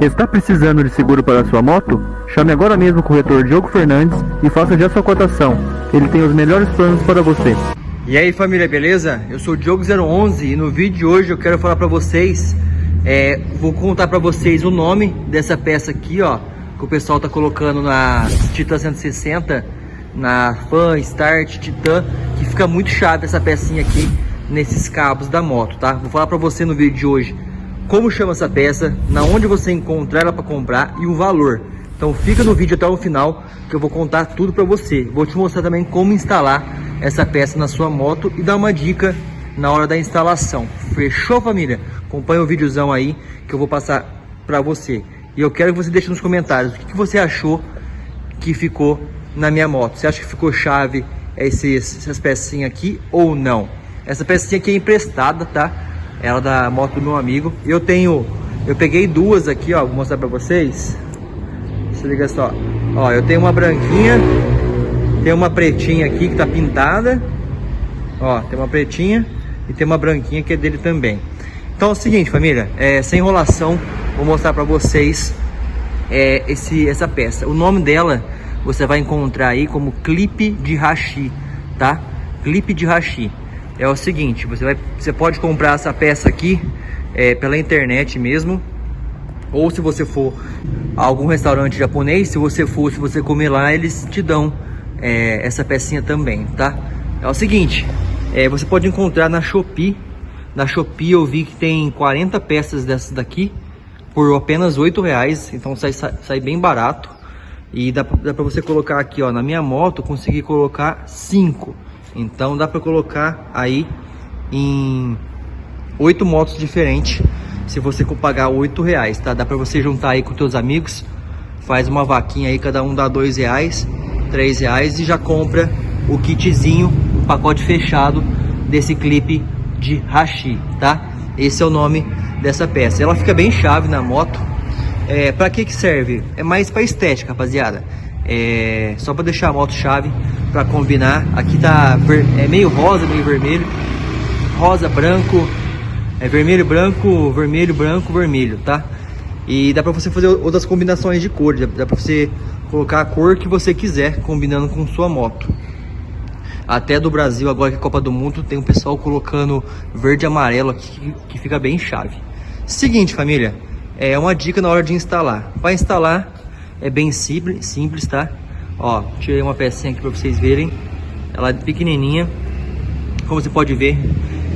Está precisando de seguro para sua moto? Chame agora mesmo o corretor Diogo Fernandes e faça já sua cotação. Ele tem os melhores planos para você. E aí família, beleza? Eu sou o Diogo011 e no vídeo de hoje eu quero falar para vocês, é, vou contar para vocês o nome dessa peça aqui, ó, que o pessoal tá colocando na Titan 160, na Fan, Start, Titan, que fica muito chave essa pecinha aqui nesses cabos da moto, tá? Vou falar para você no vídeo de hoje como chama essa peça, na onde você encontrar ela para comprar e o valor. Então fica no vídeo até o final que eu vou contar tudo para você. Vou te mostrar também como instalar essa peça na sua moto e dar uma dica na hora da instalação. Fechou família? Acompanha o videozão aí que eu vou passar para você. E eu quero que você deixe nos comentários o que, você achou que ficou na minha moto. Você acha que ficou chave esses, essas pecinhas aqui ou não? Essa pecinha aqui é emprestada, tá? Ela da moto do meu amigo. Eu tenho, eu peguei duas aqui, ó, vou mostrar pra vocês. Se liga só. Ó, eu tenho uma branquinha, tem uma pretinha aqui que tá pintada. Ó, tem uma pretinha e tem uma branquinha que é dele também. Então é o seguinte, família, é, sem enrolação, vou mostrar pra vocês é, esse, essa peça. O nome dela você vai encontrar aí como clipe de hashi, tá? Clipe de hashi é o seguinte, você, vai, você pode comprar essa peça aqui é, pela internet mesmo, ou se você for a algum restaurante japonês, se você for, se você comer lá, eles te dão é, essa pecinha também, tá? É o seguinte, é, você pode encontrar na Shopee, na Shopee eu vi que tem 40 peças dessas daqui, por apenas 8 reais, então sai, sai, bem barato. E dá, dá pra você colocar aqui, ó, na minha moto, consegui colocar 5. Então dá para colocar aí em oito motos diferentes se você pagar oito reais, tá? Dá para você juntar aí com teus amigos, faz uma vaquinha aí, cada um dá dois reais, três reais e já compra o kitzinho, o pacote fechado desse clipe de hashi, tá? Esse é o nome dessa peça. Ela fica bem chave na moto. É, para que que serve? É mais para estética, rapaziada. É, só para deixar a moto chave para combinar. Aqui tá é meio rosa, meio vermelho. Rosa, branco, é vermelho, branco, vermelho, branco, vermelho, tá? E dá para você fazer outras combinações de cores. Dá para você colocar a cor que você quiser combinando com sua moto. Até do Brasil, agora que é Copa do Mundo, tem um pessoal colocando verde e amarelo aqui que fica bem chave. Seguinte, família, é uma dica na hora de instalar. Para instalar, é bem simples, simples, tá? Ó, tirei uma pecinha aqui para vocês verem. Ela é pequenininha. Como você pode ver,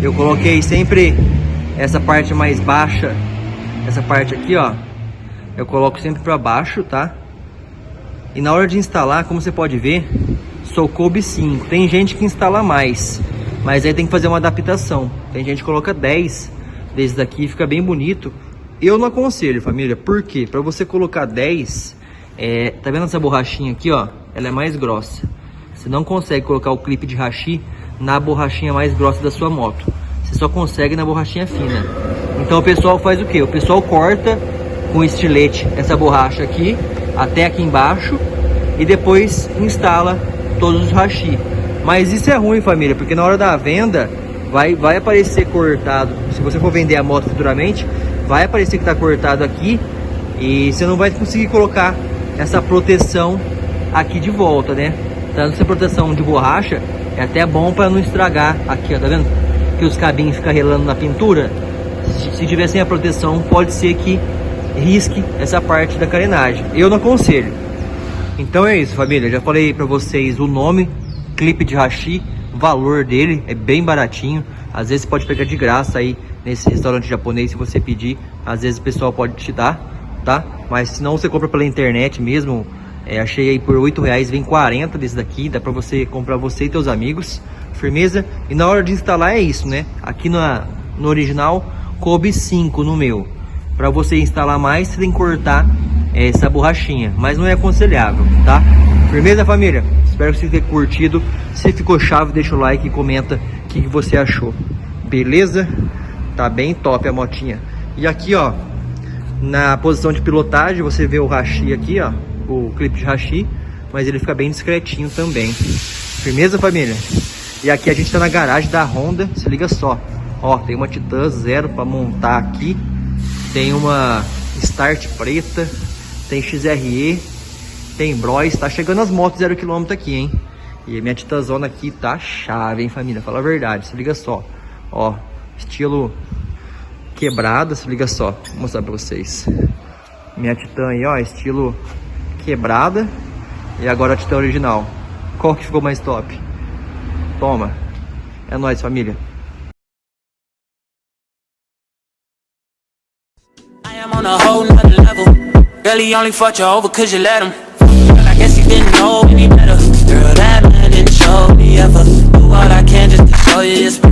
eu coloquei sempre essa parte mais baixa. Essa parte aqui, ó. Eu coloco sempre para baixo, tá? E na hora de instalar, como você pode ver, só coube 5. Tem gente que instala mais, mas aí tem que fazer uma adaptação. Tem gente que coloca 10 desses daqui, fica bem bonito. Eu não aconselho, família, por quê? Para você colocar 10, é, tá vendo essa borrachinha aqui, ó? Ela é mais grossa. Você não consegue colocar o clipe de hashi na borrachinha mais grossa da sua moto. Você só consegue na borrachinha fina. Então o pessoal faz o que? O pessoal corta com estilete essa borracha aqui, até aqui embaixo, e depois instala todos os hashi. Mas isso é ruim, família, porque na hora da venda vai, vai aparecer cortado. Se você for vender a moto futuramente, vai aparecer que está cortado aqui e você não vai conseguir colocar essa proteção aqui de volta, né? Tanto essa proteção de borracha é até bom para não estragar aqui, ó, tá vendo? Que os cabinhos ficam relando na pintura. Se, se tiver sem a proteção, pode ser que risque essa parte da carenagem. Eu não aconselho. Então é isso, família. Já falei para vocês o nome, clipe de hashi, valor dele é bem baratinho. Às vezes pode pegar de graça aí nesse restaurante japonês se você pedir. Às vezes o pessoal pode te dar, tá? Mas se não você compra pela internet mesmo, é, achei aí por 8 reais, vem 40 desse daqui, dá pra você comprar você e teus amigos, firmeza? E na hora de instalar é isso, né? Aqui na, no original coube 5 no meu. Pra você instalar mais, você tem que cortar é, essa borrachinha, mas não é aconselhável, tá? Firmeza, família? Espero que você tenha curtido. Se ficou chave, deixa o like e comenta o que, que você achou. Beleza? Tá bem top a motinha. E aqui, ó, na posição de pilotagem, você vê o hashi aqui, ó o clipe de hashi, mas ele fica bem discretinho também. Firmeza, família? E aqui a gente tá na garagem da Honda, se liga só. Ó, tem uma Titan Zero para montar aqui. Tem uma Start preta, tem XRE, tem Bros, tá chegando as motos zero quilômetro aqui, hein? E minha titazona aqui tá chave, hein, família? Fala a verdade, se liga só. Ó, estilo quebrada, se liga só. Vou mostrar pra vocês. Minha Titã aí, ó, estilo quebrada. E agora a Titã original. Qual que ficou mais top? Toma. É nóis, família. On a whole nother level. Only fucked you over cause you let him. Girl, I guess didn't know any better. Girl, that man didn't show me ever. Do all I can just to show you special.